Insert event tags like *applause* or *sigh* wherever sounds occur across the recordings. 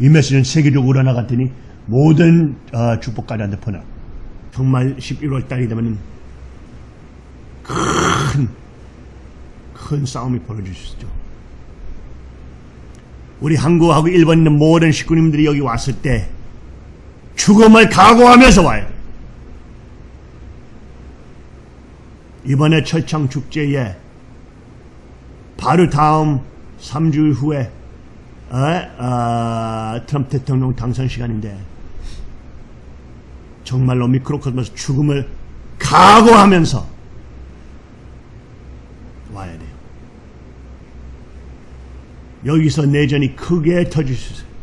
이 메시지는 세계적으로 나갔더니 모든 어, 축복가들한테 퍼나. 정말 11월 달이 되면 큰, 큰 싸움이 벌어질 수 있죠. 우리 한국하고 일본 있는 모든 식구님들이 여기 왔을 때 죽음을 각오하면서 돼. 이번에 철창 축제에 바로 다음 3주일 후에 어? 어, 트럼프 대통령 당선 시간인데 정말로 미크로코스모스 죽음을 각오하면서 와야 돼요. 여기서 내전이 크게 터질 수 있어요.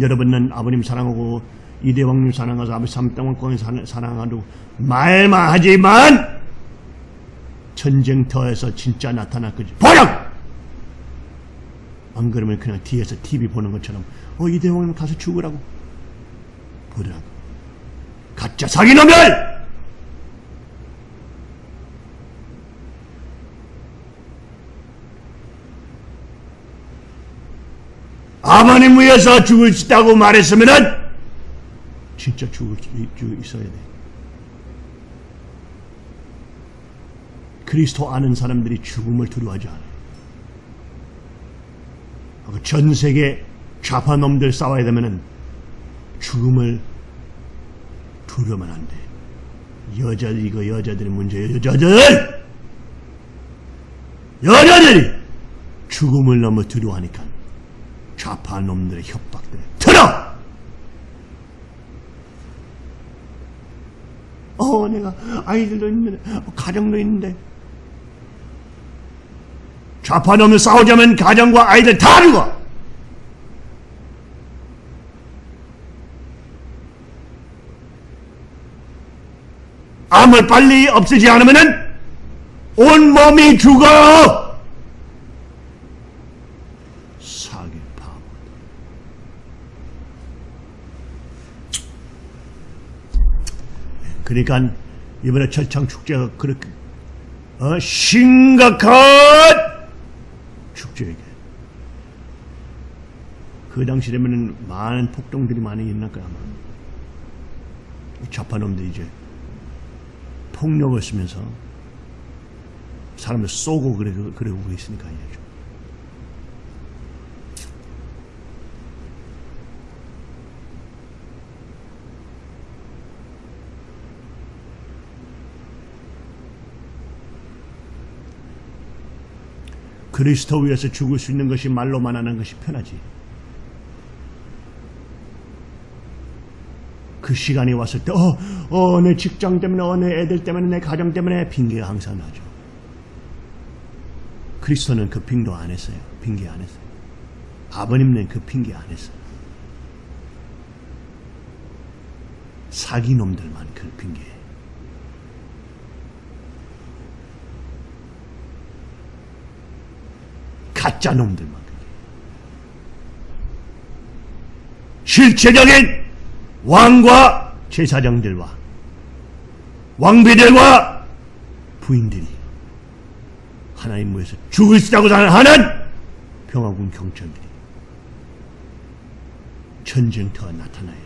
여러분은 아버님 사랑하고 이대왕님 사랑하고 아버지 삼땅왕권 사랑하고 말만 하지만 전쟁터에서 진짜 나타날 거지. 버려! 안 그러면 그냥 뒤에서 TV 보는 것처럼 어 이대왕님 가서 죽으라고 보라고 가짜 사기놈들! 아버님 위해서 죽을 수 있다고 말했으면은 진짜 죽을 수 있어야 돼. 그리스도 아는 사람들이 죽음을 두려워하지 않아 요. 전 세계 좌파 놈들 싸워야 되면은 죽음을 두려우면 안 돼. 여자들 이거 여자들의 문제예요. 여자들 여자들이 죽음을 너무 두려워하니까 좌파 놈들의 협박들 들어! 어 내가 아이들도 있는데 가정도 있는데 좌파 놈을 싸우자면 가정과 아이들 다 죽어 암을 빨리 없애지 않으면 온 몸이 죽어! 사기 바보. 그러니까 이번에 철창 축제가 그렇게 어, 심각한 축제에게 그 당시 되면은 많은 폭동들이 많이 일어날 거야 아마 좌파놈들이 이제 폭력을 쓰면서 사람을 쏘고 그래, 그러고 있으니까 알죠. 그리스도 위해서 죽을 수 있는 것이 말로만 하는 것이 편하지. 그 시간이 왔을 때, 어, 어, 내 직장 때문에, 어, 내 애들 때문에, 내 가정 때문에 핑계가 항상 나죠. 그리스도는 그 핑계 안 했어요. 핑계 안 했어요. 아버님은 그 핑계 안 했어요. 사기놈들만 그 핑계. 가짜 놈들만. 실체적인 왕과 제사장들과 왕비들과 부인들이 하나님 모에서 죽을 수 있다고 하는 평화군 경찰들이 전쟁터가 나타나야 돼.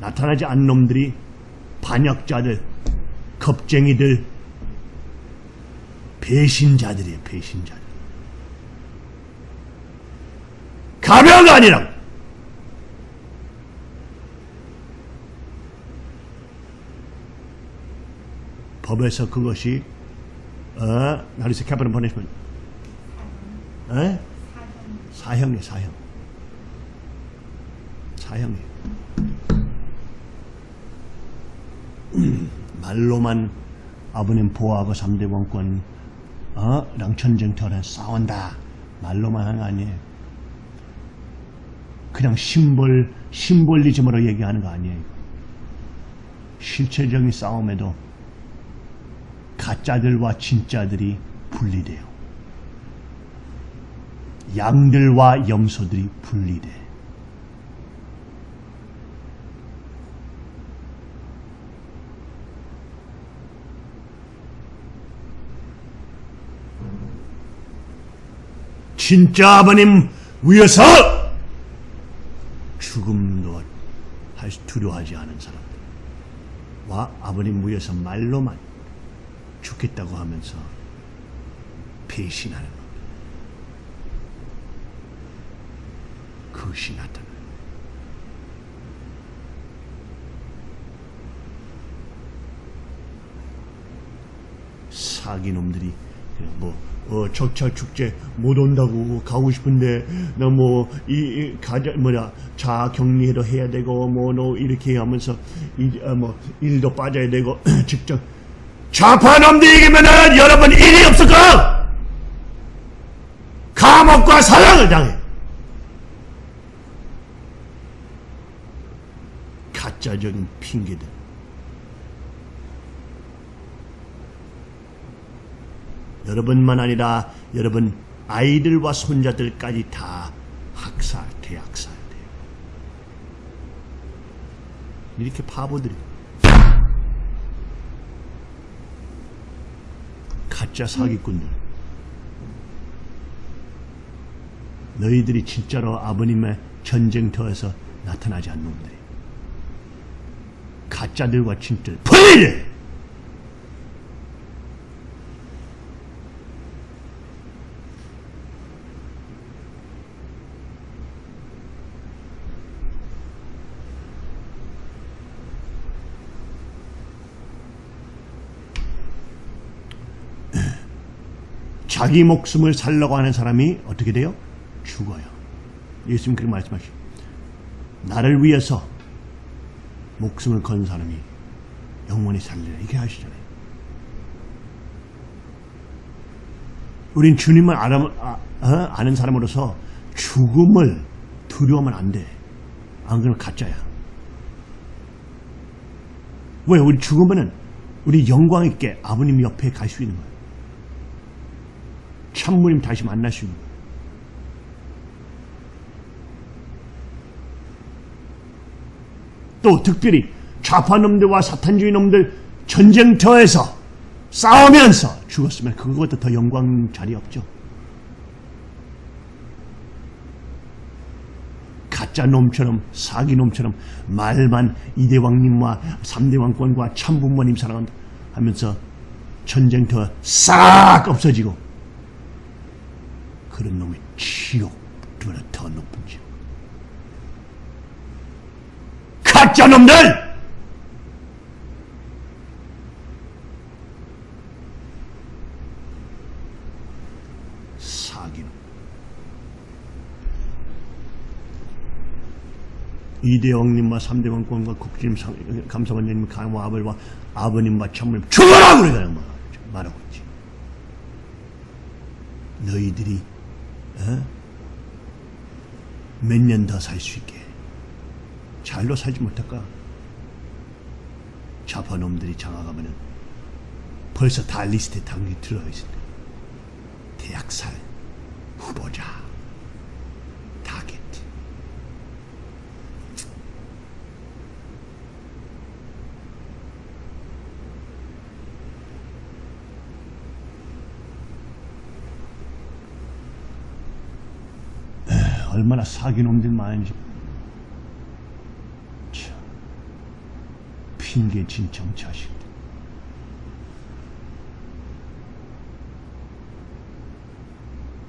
나타나지 않는 놈들이 반역자들, 겁쟁이들, 배신자들이에요, 배신자들. 가벼가 아니라 법에서 그것이 어, 나리스 캐퍼는 보내시면 어? 사형이 사형 사형이 *clears throat* 말로만 아버님 보호하고 3대 원권 어? 랑천쟁터를 싸운다 말로만 하는 거 아니에요 그냥 심볼 심볼리즘으로 얘기하는 거 아니에요 실체적인 싸움에도 가짜들과 진짜들이 분리돼요. 양들과 염소들이 분리돼. 진짜 아버님 위해서 죽음도 두려워하지 않은 사람들과 아버님 위해서 말로만 죽겠다고 하면서 배신하는 것. 그것이 나타나. 사기놈들이 뭐 어, 적찰 축제 못 온다고 가고 싶은데 나 뭐 이 가자 뭐냐 자 격리도 해야 되고 뭐 너 이렇게 하면서 일, 어, 뭐 일도 빠져야 되고 *clears throat* 직접 좌파 놈들 이기면은 여러분 일이 없을까? 감옥과 사형을 당해. 가짜적인 핑계들. 여러분만 아니라 여러분 아이들과 손자들까지 다 학살, 대학살 돼요. 이렇게 바보들이 가짜 사기꾼들. 너희들이 진짜로 아버님의 전쟁터에서 나타나지 않는 놈들이. 가짜들과 진짜들. 분리돼! 자기 목숨을 살려고 하는 사람이 어떻게 돼요? 죽어요. 예수님 그렇게 말씀하시죠. 나를 위해서 목숨을 건 사람이 영원히 살리라. 이렇게 하시잖아요. 우린 주님을 알아, 아, 어? 아는 사람으로서 죽음을 두려워하면 안 돼. 안 그러면 가짜야. 왜? 우리 죽으면은 우리 영광 있게 아버님 옆에 갈 수 있는 거야. 참무님 다시 거야. 또 특별히 좌파 놈들과 사탄주의 놈들 전쟁터에서 싸우면서 죽었으면 그것도 더 영광 자리 없죠. 가짜 놈처럼 사기 놈처럼 말만 이대왕님과 삼대왕권과 참부모님 사랑한다 하면서 전쟁터 싹 없어지고 그런 놈이 지옥보다 더 높은 지옥. 가짜 놈들! 사기놈. 이대왕님과 삼대왕권과 국진님, 감사원님, 강화 아버지와 아버님과 참모님 죽어라! 그러잖아, 뭐. 말하고 있지. 너희들이 어? 몇 년 더 살 수 있게. 잘로 살지 못할까? 좌파놈들이 장악하면은 벌써 다 리스트에 당연히 들어가 있을 때 대학살 후보자 타겟 얼마나 사기놈들 많은지 참 핑계진 정치하식들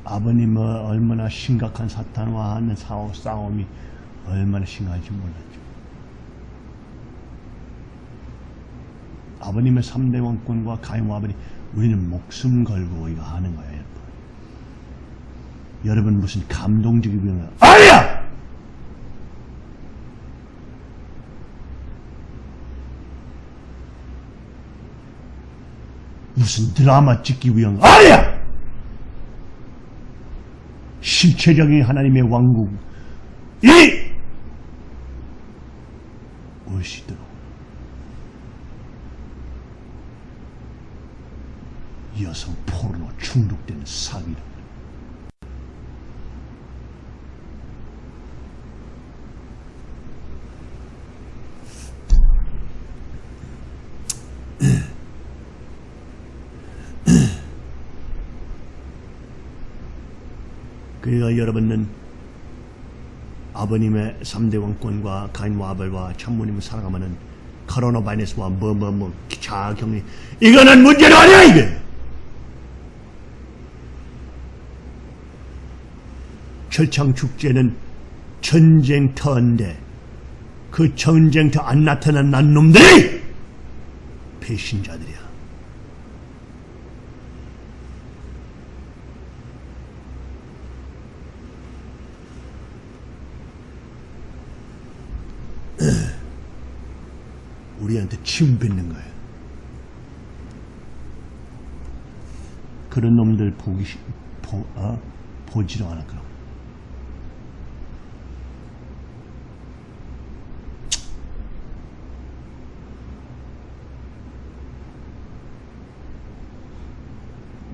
아버님은 얼마나 심각한 사탄과 하는 싸움, 싸움이 얼마나 심각한지 몰랐죠. 아버님의 3대 왕권과 가용 아버님 우리는 목숨 걸고 이거 하는 거예요. 여러분. 무슨 감동적인 병 아니야! 무슨 드라마 찍기 위한 거 아니야! 실체적인 하나님의 왕국 이 오시도록 여성 포르노 중독되는 사기를 그러니까 여러분은 아버님의 3대 왕권과 가인과 아벨과 참모님을 사랑하면은 코로나 바이러스와 뭐뭐뭐 자격리 이거는 문제가 아니야 이게 철창 축제는 전쟁터인데 그 전쟁터 안 나타난 난 놈들이 배신자들이야. 우리한테 침 뱉는 거야. 그런 놈들 보기 싫, 보, 어? 보지도 않아 그럼.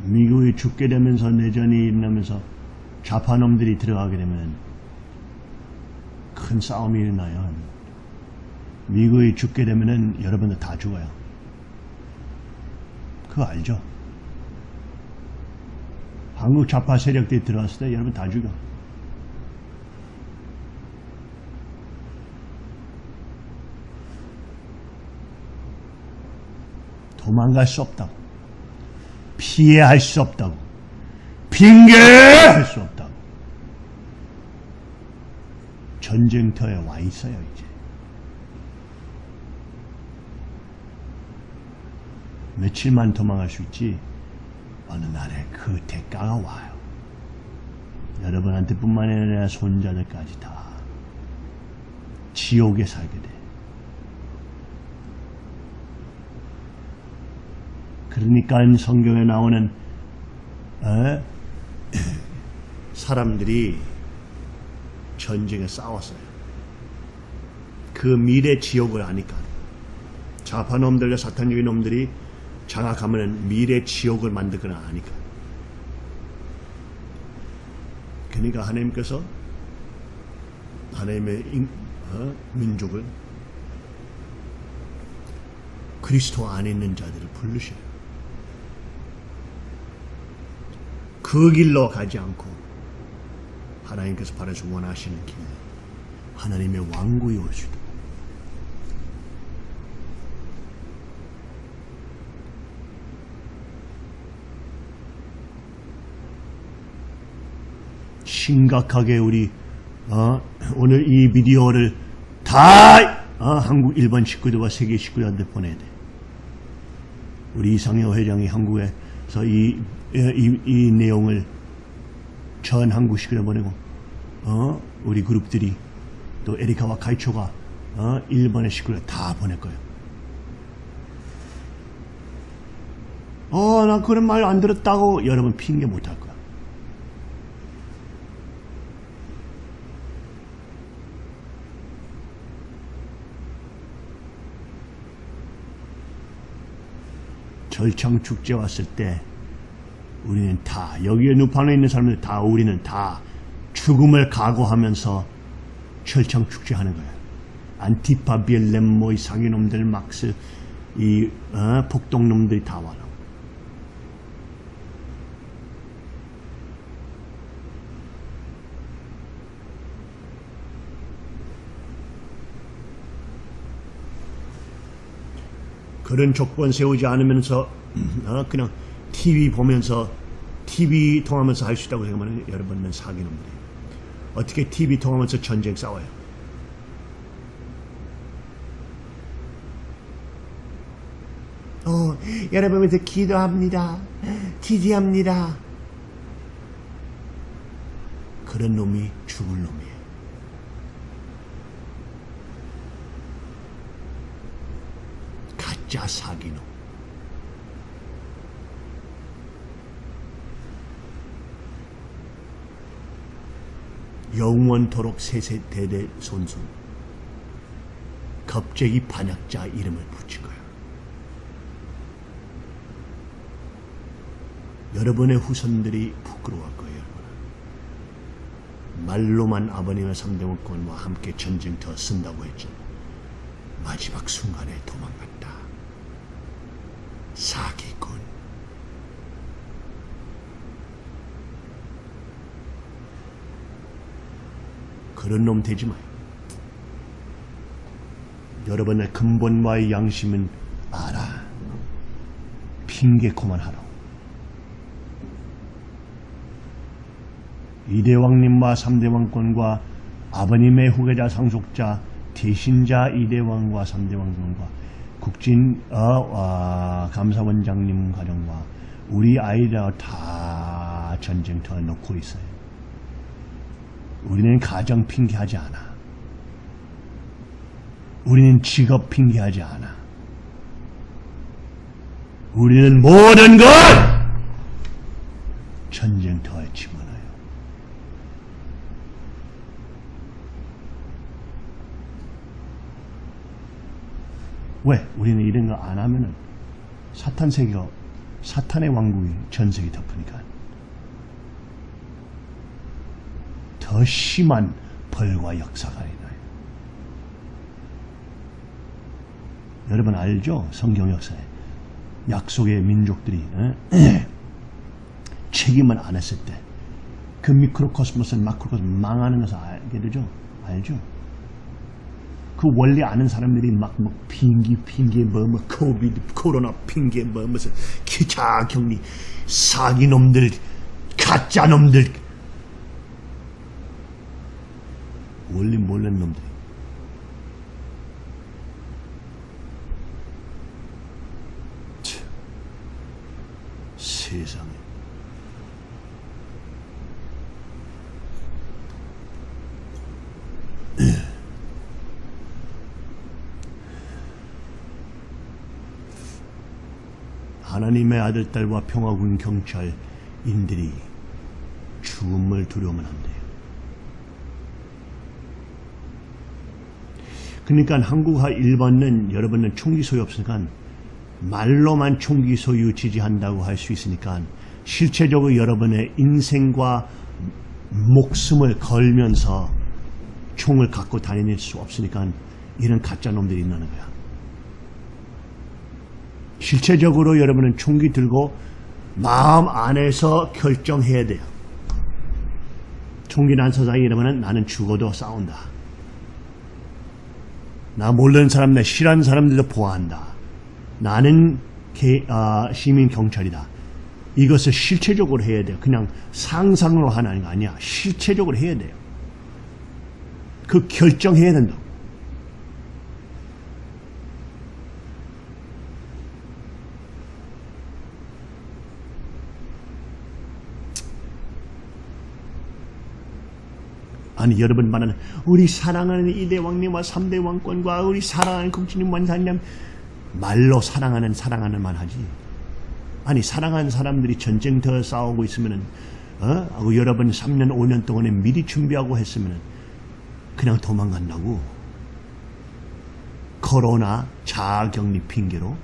미국이 죽게 되면서 내전이 일어나면서 좌파놈들이 들어가게 되면 큰 싸움이 일어나요. 미국이 죽게 되면은 여러분들 다 죽어요. 그거 알죠? 한국 좌파 세력들이 들어왔을 때 여러분 다 죽어. 도망갈 수 없다고. 피해할 수 없다고. 핑계할 수 없다고. 전쟁터에 와 있어요, 이제. 며칠만 도망갈 수 있지, 어느 날에 그 대가가 와요. 여러분한테 뿐만 아니라 손자들까지 다 지옥에 살게 돼. 그러니까 성경에 나오는 에? *clears throat* 사람들이 전쟁에 싸웠어요. 그 미래 지옥을 아니까 좌파놈들과 사탄적인 놈들이 장악하면 미래 지옥을 만들거나 아니까. 그러니까 하나님께서 하나님의 인, 어? 민족을 그리스도 안에 있는 자들을 부르셔요. 그 길로 가지 않고 하나님께서 바라서 원하시는 길 하나님의 왕국이 오시다. 심각하게 우리 어, 오늘 이 비디오를 다 어, 한국 일반 식구들과 세계 식구들한테 보내야 돼. 우리 이상효 회장이 한국에서 이, 이, 이 내용을 전 한국 식구들 보내고 어, 우리 그룹들이 또 에리카와 카이초가 어, 일본의 식구들 다 보낼 거예요. 어, 나 그런 말 안 들었다고 여러분 핑계 못 할 거야. 절창 축제 왔을 때 우리는 다 여기에 누판에 있는 사람들 다 우리는 다 죽음을 각오하면서 철창 축제 하는 거야. 안티파 빌렘 뭐이 상인놈들 막스 이 어, 폭동놈들이 다 와라. 그런 조건 세우지 않으면서 어, 그냥 TV 보면서 TV 통하면서 할 수 있다고 생각하면 여러분은 사기놈들이에요. 어떻게 TV 통하면서 전쟁 싸워요? 어, 여러분에서 기도합니다. 지지합니다. 그런 놈이 죽을 놈이에요. 가짜 사기놈. 영원토록 세세대대 손손 갑자기 반역자 이름을 붙인 거예요. 여러분의 후손들이 부끄러워할 거예요. 여러분. 말로만 아버님의 삼대 원권과 함께 전쟁터 쓴다고 했죠. 마지막 순간에 도망갔다. 사기꾼. 그런 놈 되지 마. 여러분의 근본과의 양심은 알아. 핑계코만 하라고. 이대왕님과 삼대왕권과 아버님의 후계자 상속자 대신자 이대왕과 삼대왕권과 국진 어, 어, 감사원장님 가정과 우리 아이들 다 전쟁터에 놓고 있어요. 우리는 가정 핑계하지 않아. 우리는 직업 핑계하지 않아. 우리는 모든 걸 전쟁터에 집어넣어요. 왜? 우리는 이런 거 안 하면은 사탄 세계가 사탄의 왕국이 전 세계 덮으니까 더 심한 벌과 역사가 일어나요. 여러분 알죠? 성경 역사에 약속의 민족들이 어? *clears throat* 책임을 안 했을 때 그 미크로코스모스 마크로코스모스 망하는 것을 알게 되죠? 알죠? 그 원래 아는 사람들이 막, 뭐, 핑기, 핑계, 뭐, 뭐, COVID, 코로나 핑계, 뭐, 무슨, 기차 격리, 사기놈들, 가짜놈들, 원래 몰랐는 놈들. 참, 세상에. 하나님의 아들, 딸과 평화군 경찰인들이 죽음을 두려우면 안 돼요. 그러니까 한국과 일본은 여러분은 총기 소유 없으니까 말로만 총기 소유 지지한다고 할 수 있으니까 실체적으로 여러분의 인생과 목숨을 걸면서 총을 갖고 다닐 수 없으니까 이런 가짜 놈들이 있는 거야. 실체적으로 여러분은 총기 들고 마음 안에서 결정해야 돼요. 총기 난 서장이 이러면 나는 죽어도 싸운다. 나 모르는 사람, 나 싫어하는 사람들도 보호한다. 나는 개, 아, 시민 경찰이다. 이것을 실체적으로 해야 돼요. 그냥 상상으로 하는 거 아니야. 실체적으로 해야 돼요. 그 결정해야 된다. 아니 여러분 말하는 우리 사랑하는 이대 왕님과 삼대 왕권과 우리 사랑하는 국진님 원사님 말로 사랑하는 사랑하는 말 하지 아니 사랑하는 사람들이 전쟁터 싸우고 있으면은 어? 하고 여러분 3년 5년 동안에 미리 준비하고 했으면은 그냥 도망간다고 코로나 자가격리 핑계로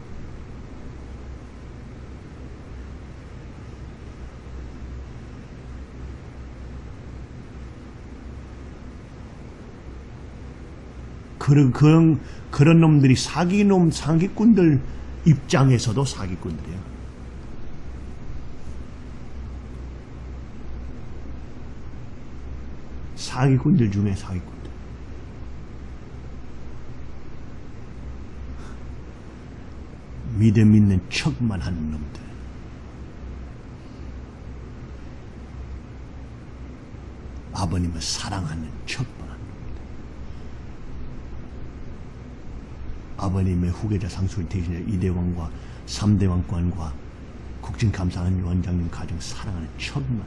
그런, 그런, 그런 놈들이 사기놈, 사기꾼들 입장에서도 사기꾼들이야. 사기꾼들 중에 사기꾼들. 믿음 있는 척만 하는 놈들. 아버님을 사랑하는 척만 하는 놈들. 아버님의 후계자 상수를 대신해 이대왕과 삼대왕권과 국진감사하는 원장님 가정 사랑하는 척만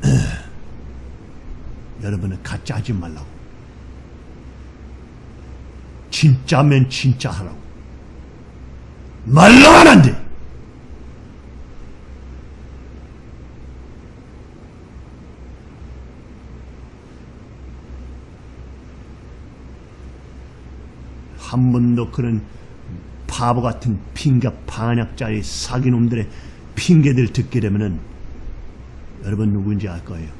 *clears throat* 여러분은 가짜 하지 말라고. 진짜면 진짜 하라고. 말로 안 돼. 한 번도 그런 바보 같은 핑계 반약자의 사기놈들의 핑계들 듣게 되면은 여러분 누구인지 알 거예요.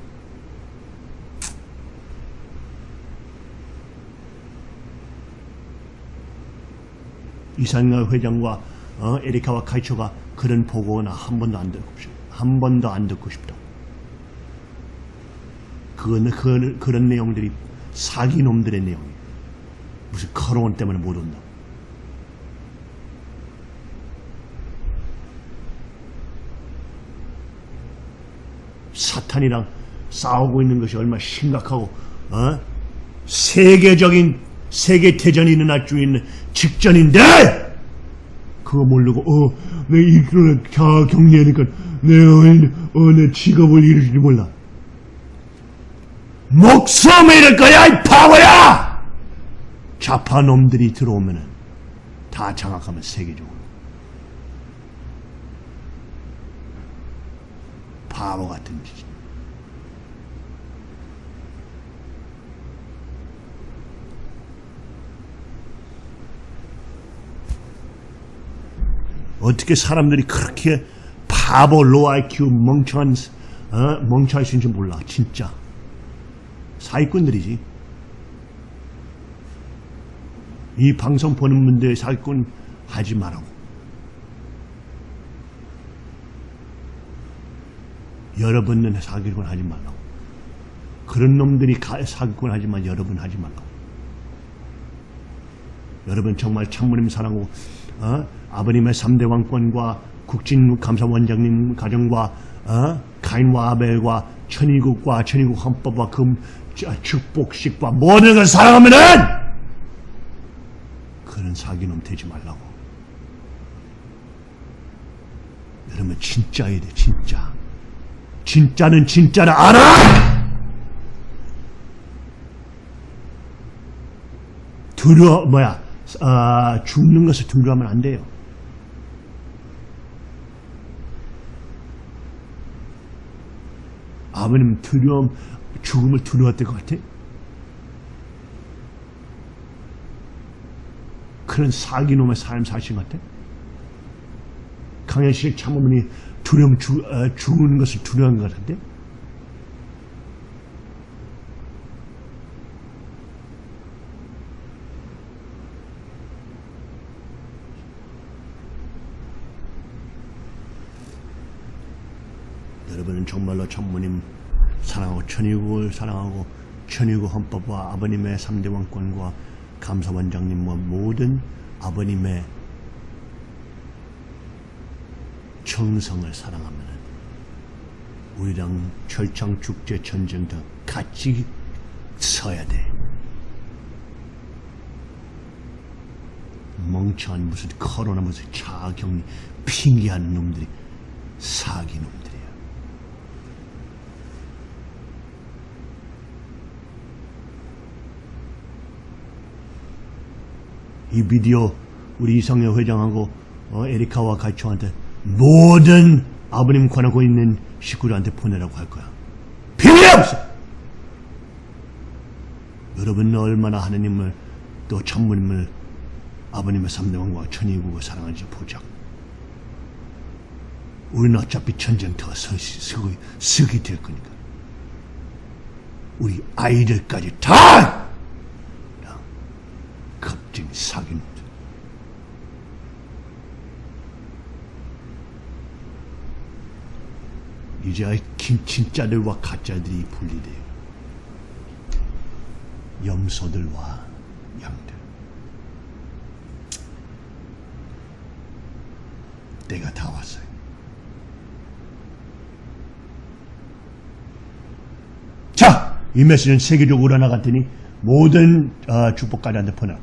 이상열 회장과 어, 에리카와 카이초가 그런 보고나 한 번도 안 듣고 싶다. 한 번도 안 듣고 싶다. 그건, 그, 그런 내용들이 사기 놈들의 내용이에요. 무슨 커로원 때문에 못 온다. 사탄이랑 싸우고 있는 것이 얼마나 심각하고 어? 세계적인 세계 대전이 일어날 수 있는 직전인데 그거 모르고 어내 이끌어 자 격리하니까 내어내 직업을 잃을지 몰라. 목숨을 잃을 거야 이 바보야! 좌파 놈들이 들어오면은 다 장악하면 세계적으로 바보 같은 짓. 어떻게 사람들이 그렇게 바보 low IQ 멍청한 어? 멍청할 수 있는지 몰라 진짜. 사기꾼들이지. 이 방송 보는 분들 사기꾼 하지 말라고. 여러분은 사기꾼 하지 말라고. 그런 놈들이 가- 사기꾼 하지만 여러분 하지 말라고. 여러분 정말 참모님 사랑하고 어? 아버님의 3대 왕권과 국진감사원장님 가정과 어? 가인과 아벨과 천의국과 천의국 헌법과 금 자, 축복식과 모든 걸 사랑하면은 그런 사기놈 되지 말라고 여러분 진짜야 돼 진짜 진짜는 진짜를 알아 두려워 뭐야 아, 죽는 것을 두려워하면 안 돼요. 아버님 두려움, 죽음을 두려웠던 것 같아? 그런 사기놈의 삶 사신 것 같아? 강현식 참어머니 두려움, 죽, 어, 죽는 것을 두려워한 것 같은 데? 여러분은 정말로 천모님 사랑하고 천의국을 사랑하고 천의국 헌법과 아버님의 3대 왕권과 감사원장님과 모든 아버님의 정성을 사랑하면 우리랑 철창 축제 전쟁 더 같이 서야 돼. 멍청한 무슨 코로나 무슨 자격리 핑계하는 놈들이 사기 놈들 이 비디오 우리 이성여 회장하고 어, 에리카와 가이초한테 모든 아버님 권하고 있는 식구들한테 보내라고 할 거야. 비밀 없어. 여러분은 얼마나 하느님을 또 천부님을 아버님의 삼대왕과 천의국을 사랑하는지 보자. 우리는 어차피 전쟁터 서기, 서기 될 거니까. 우리 아이들까지 다 사기놈들. 이제 긴- 진짜들과 가짜들이 분리돼요. 염소들과 양들. 때가 다 왔어요. 자, 이 메시지는 세계적으로 나갔더니 모든 어, 축복가들한테 보내라.